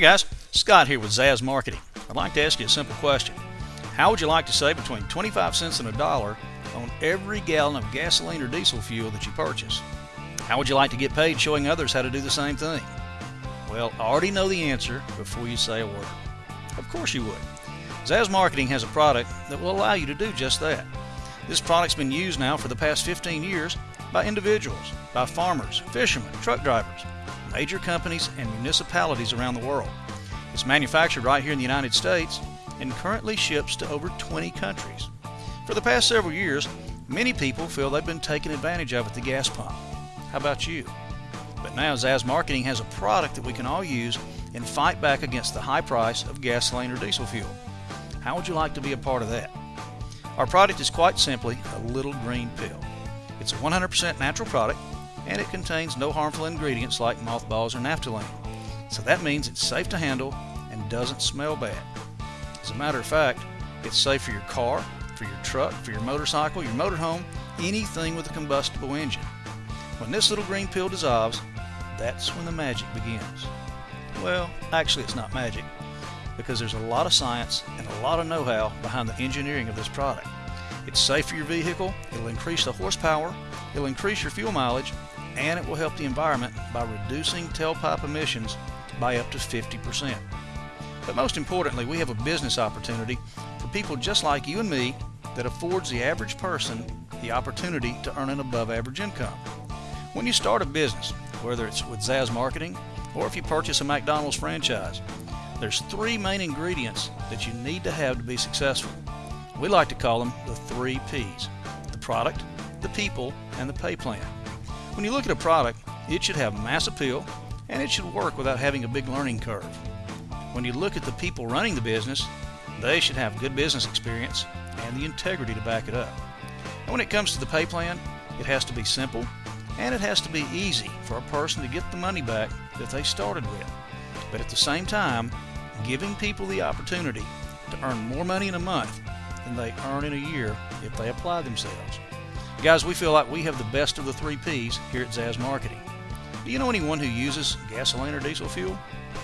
Hey guys, Scott here with Zaz Marketing. I'd like to ask you a simple question. How would you like to save between 25 cents and a dollar on every gallon of gasoline or diesel fuel that you purchase? How would you like to get paid showing others how to do the same thing? Well, I already know the answer before you say a word. Of course you would. Zaz Marketing has a product that will allow you to do just that. This product's been used now for the past 15 years by individuals, by farmers, fishermen, truck drivers, major companies, and municipalities around the world. It's manufactured right here in the United States and currently ships to over 20 countries. For the past several years, many people feel they've been taken advantage of at the gas pump. How about you? But now Zaz Marketing has a product that we can all use and fight back against the high price of gasoline or diesel fuel. How would you like to be a part of that? Our product is quite simply a little green pill. It's a 100% natural product and it contains no harmful ingredients like mothballs or naphthalene. So that means it's safe to handle and doesn't smell bad. As a matter of fact, it's safe for your car, for your truck, for your motorcycle, your motorhome, anything with a combustible engine. When this little green pill dissolves, that's when the magic begins. Well, actually it's not magic because there's a lot of science and a lot of know-how behind the engineering of this product. It's safe for your vehicle, it'll increase the horsepower, it'll increase your fuel mileage, and it will help the environment by reducing tailpipe emissions by up to 50%. But most importantly, we have a business opportunity for people just like you and me that affords the average person the opportunity to earn an above average income. When you start a business, whether it's with Zaz Marketing or if you purchase a McDonald's franchise, there's three main ingredients that you need to have to be successful. We like to call them the three P's the product, the people, and the pay plan. When you look at a product, it should have mass appeal and it should work without having a big learning curve. When you look at the people running the business, they should have good business experience and the integrity to back it up. And when it comes to the pay plan, it has to be simple and it has to be easy for a person to get the money back that they started with. But at the same time, giving people the opportunity to earn more money in a month than they earn in a year if they apply themselves. Guys, we feel like we have the best of the three P's here at Zaz Marketing. Do you know anyone who uses gasoline or diesel fuel?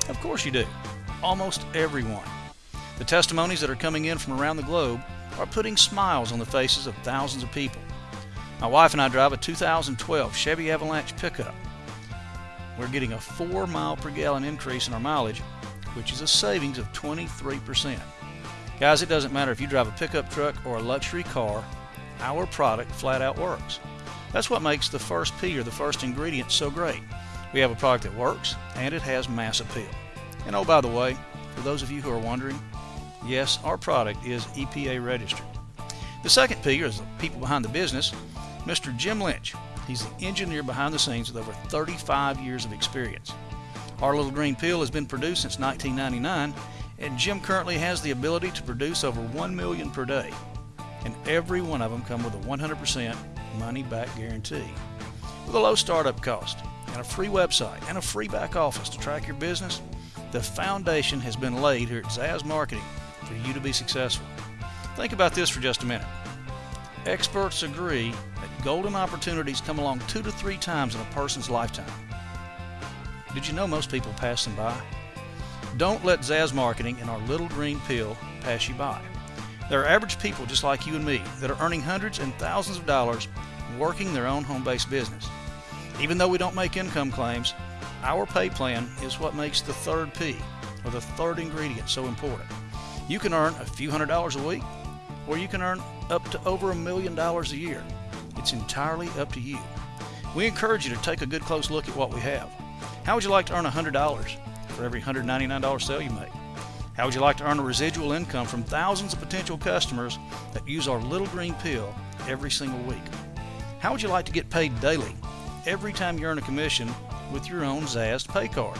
Of course you do. Almost everyone. The testimonies that are coming in from around the globe are putting smiles on the faces of thousands of people. My wife and I drive a 2012 Chevy Avalanche pickup. We're getting a 4 mile per gallon increase in our mileage, which is a savings of 23%. Guys, it doesn't matter if you drive a pickup truck or a luxury car our product flat out works. That's what makes the first P or the first ingredient so great. We have a product that works and it has mass appeal. And oh, by the way, for those of you who are wondering, yes, our product is EPA registered. The second P is the people behind the business, Mr. Jim Lynch. He's the engineer behind the scenes with over 35 years of experience. Our little green pill has been produced since 1999, and Jim currently has the ability to produce over 1 million per day and every one of them come with a 100% money back guarantee. With a low startup cost and a free website and a free back office to track your business, the foundation has been laid here at Zaz Marketing for you to be successful. Think about this for just a minute. Experts agree that golden opportunities come along two to three times in a person's lifetime. Did you know most people pass them by? Don't let Zaz Marketing and our little green pill pass you by. There are average people just like you and me that are earning hundreds and thousands of dollars working their own home based business. Even though we don't make income claims, our pay plan is what makes the third P, or the third ingredient, so important. You can earn a few hundred dollars a week, or you can earn up to over a million dollars a year. It's entirely up to you. We encourage you to take a good close look at what we have. How would you like to earn $100 for every $199 sale you make? How would you like to earn a residual income from thousands of potential customers that use our little green pill every single week? How would you like to get paid daily every time you earn a commission with your own Zaz pay card?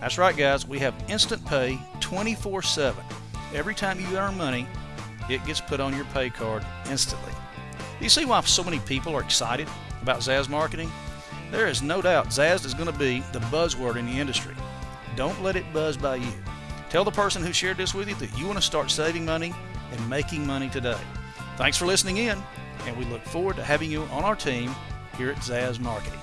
That's right, guys, we have instant pay 24 7. Every time you earn money, it gets put on your pay card instantly. Do you see why so many people are excited about Zaz marketing? There is no doubt Zaz is going to be the buzzword in the industry. Don't let it buzz by you. Tell the person who shared this with you that you want to start saving money and making money today. Thanks for listening in, and we look forward to having you on our team here at Zaz Marketing.